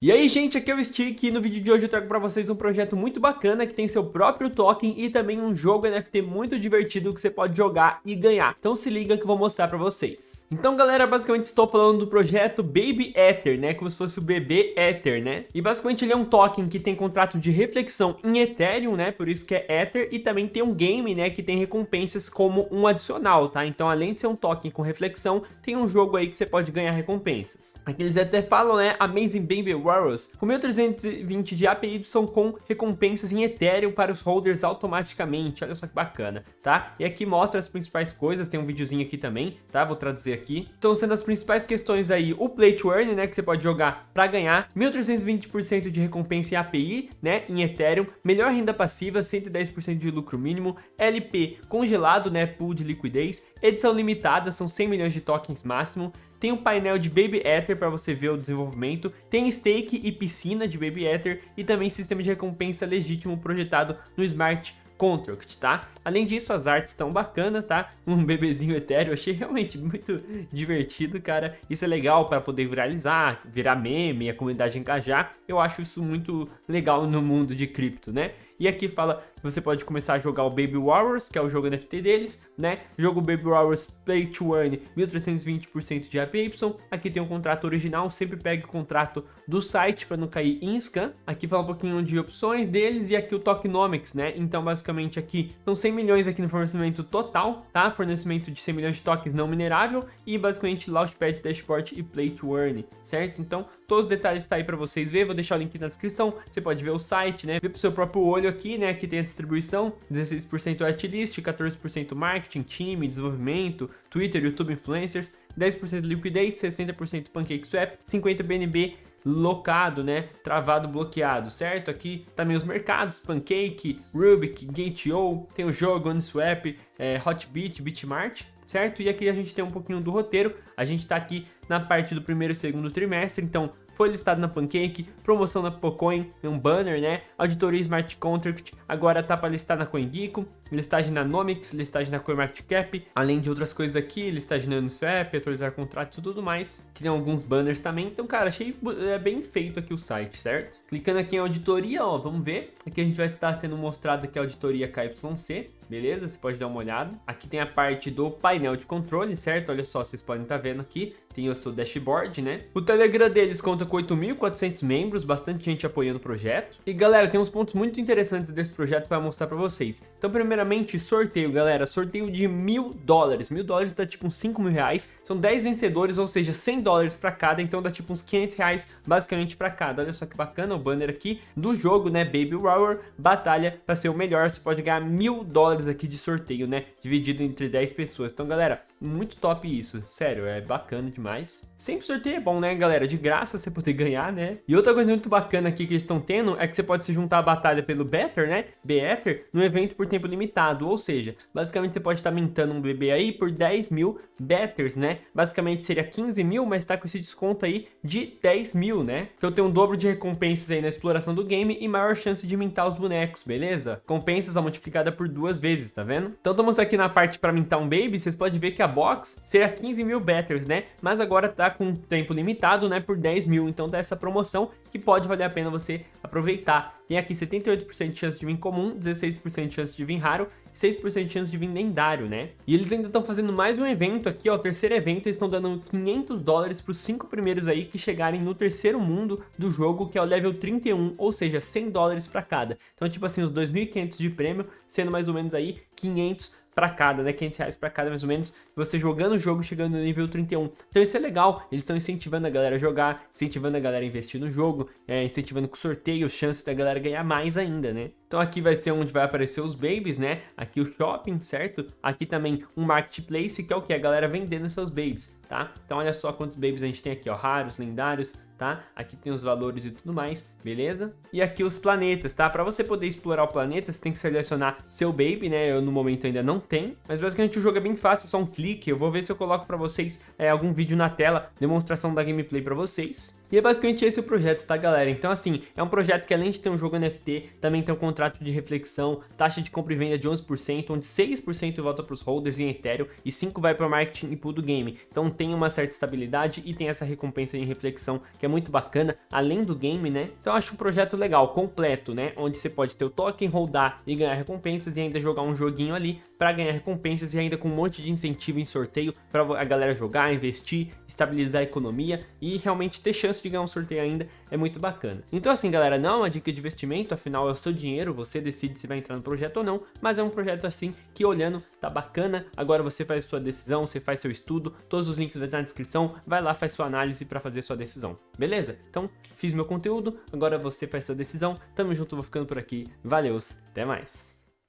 E aí gente, aqui é o Stick e no vídeo de hoje eu trago pra vocês um projeto muito bacana que tem seu próprio token e também um jogo NFT muito divertido que você pode jogar e ganhar. Então se liga que eu vou mostrar pra vocês. Então galera, basicamente estou falando do projeto Baby Ether, né? Como se fosse o bebê Ether, né? E basicamente ele é um token que tem contrato de reflexão em Ethereum, né? Por isso que é Ether e também tem um game, né? Que tem recompensas como um adicional, tá? Então além de ser um token com reflexão, tem um jogo aí que você pode ganhar recompensas. Aqui eles até falam, né? Amazing Baby Warriors, com 1320 de APY com recompensas em Ethereum para os holders automaticamente, olha só que bacana, tá? E aqui mostra as principais coisas, tem um videozinho aqui também, tá? Vou traduzir aqui. Estão sendo as principais questões aí, o Play to Earn, né, que você pode jogar para ganhar, 1320% de recompensa em API, né, em Ethereum, melhor renda passiva, 110% de lucro mínimo, LP congelado, né, pool de liquidez, edição limitada, são 100 milhões de tokens máximo, tem um painel de Baby Ether para você ver o desenvolvimento, tem stake e piscina de Baby Ether e também sistema de recompensa legítimo projetado no Smart Contract, tá? Além disso, as artes estão bacanas, tá? Um bebezinho etéreo, achei realmente muito divertido, cara. Isso é legal para poder viralizar, virar meme, a comunidade engajar. Eu acho isso muito legal no mundo de cripto, né? E aqui fala que você pode começar a jogar o Baby Warriors, que é o jogo NFT deles, né? Jogo Baby Warriors Play to Earn, 1320% de APY. Aqui tem um contrato original, sempre pegue o contrato do site para não cair em scam. Aqui fala um pouquinho de opções deles e aqui o tokenomics, né? Então basicamente aqui são 100 milhões aqui no fornecimento total, tá? Fornecimento de 100 milhões de tokens não minerável e basicamente Launchpad, Dashboard e Play to Earn, certo? Então todos os detalhes tá aí para vocês ver, vou deixar o link na descrição, você pode ver o site, né? Ver pro seu próprio olho aqui, né? Aqui tem a distribuição, 16% artlist, 14% marketing, time, desenvolvimento, Twitter, YouTube Influencers, 10% liquidez, 60% PancakeSwap, 50% BNB locado, né? Travado, bloqueado, certo? Aqui também os mercados, Pancake, Rubik, Gate.io, tem o jogo, Uniswap, é, Hotbit, Bitmart, certo? E aqui a gente tem um pouquinho do roteiro, a gente tá aqui na parte do primeiro e segundo trimestre, então foi listado na Pancake, promoção na Pocoin, um banner, né? Auditoria Smart Contract, agora tá para listar na CoinGecko, listagem na Nomics, listagem na CoinMarketCap, além de outras coisas aqui, listagem na Uniswap, atualizar contratos e tudo mais, que tem alguns banners também, então cara, achei é, bem feito aqui o site, certo? Clicando aqui em auditoria, ó, vamos ver, aqui a gente vai estar tendo mostrado aqui a auditoria KYC, beleza? Você pode dar uma olhada. Aqui tem a parte do painel de controle, certo? Olha só, vocês podem estar tá vendo aqui tem o seu dashboard, né? O Telegram deles conta com 8.400 membros, bastante gente apoiando o projeto. E galera, tem uns pontos muito interessantes desse projeto para mostrar para vocês. Então, primeiramente, sorteio, galera. Sorteio de mil dólares. Mil dólares dá tipo uns 5 mil reais. São 10 vencedores, ou seja, 100 dólares para cada. Então dá tipo uns 500 reais basicamente para cada. Olha só que bacana o banner aqui do jogo, né? Baby Rower, batalha para ser o melhor. Você pode ganhar mil dólares aqui de sorteio, né? Dividido entre 10 pessoas. Então, galera, muito top isso. Sério, é bacana demais. Sempre sorteio é bom, né, galera? De graça você poder ganhar, né? E outra coisa muito bacana aqui que eles estão tendo é que você pode se juntar à batalha pelo Better, né? Better, no evento por tempo limitado. Ou seja, basicamente você pode estar mintando um bebê aí por 10 mil Betters, né? Basicamente seria 15 mil, mas tá com esse desconto aí de 10 mil, né? Então tem um dobro de recompensas aí na exploração do game e maior chance de mintar os bonecos, beleza? Compensas a multiplicada por duas vezes, tá vendo? Então estamos aqui na parte para mintar um baby, vocês podem ver que a box seria 15 mil Betters, né? Mas mas agora tá com tempo limitado, né, por 10 mil, então tá essa promoção que pode valer a pena você aproveitar. Tem aqui 78% de chance de vir comum, 16% de chance de vir raro, 6% de chance de vir lendário, né? E eles ainda estão fazendo mais um evento aqui, ó, o terceiro evento, eles estão dando 500 dólares para os cinco primeiros aí que chegarem no terceiro mundo do jogo, que é o level 31, ou seja, 100 dólares para cada. Então, tipo assim, os 2.500 de prêmio, sendo mais ou menos aí 500 para cada, né? 500 reais para cada mais ou menos, você jogando o jogo chegando no nível 31. Então isso é legal, eles estão incentivando a galera a jogar, incentivando a galera a investir no jogo, é, incentivando com sorteios, chances da galera ganhar mais ainda, né? Então aqui vai ser onde vai aparecer os babies, né? Aqui o shopping, certo? Aqui também um marketplace, que é o que? A galera vendendo seus babies, tá? Então olha só quantos babies a gente tem aqui, ó, raros, lendários, tá? Aqui tem os valores e tudo mais, beleza? E aqui os planetas, tá? Para você poder explorar o planeta, você tem que selecionar seu baby, né? Eu no momento ainda não tenho, mas basicamente o jogo é bem fácil, é só um clique. Eu vou ver se eu coloco para vocês é, algum vídeo na tela, demonstração da gameplay para vocês. E é basicamente esse o projeto, tá galera? Então assim, é um projeto que além de ter um jogo NFT, também tem um contrato de reflexão, taxa de compra e venda de 11%, onde 6% volta para os holders em Ethereum e 5% vai para o marketing e pool do game. Então tem uma certa estabilidade e tem essa recompensa em reflexão que é muito bacana, além do game, né? Então eu acho um projeto legal, completo, né? Onde você pode ter o token, holdar e ganhar recompensas e ainda jogar um joguinho ali para ganhar recompensas e ainda com um monte de incentivo em sorteio para a galera jogar, investir, estabilizar a economia e realmente ter chance de ganhar um sorteio ainda é muito bacana. Então assim galera, não é uma dica de investimento, afinal é o seu dinheiro, você decide se vai entrar no projeto ou não, mas é um projeto assim que olhando tá bacana, agora você faz sua decisão, você faz seu estudo, todos os links vão estar na descrição, vai lá, faz sua análise para fazer sua decisão, beleza? Então fiz meu conteúdo, agora você faz sua decisão, tamo junto, vou ficando por aqui, valeu, até mais!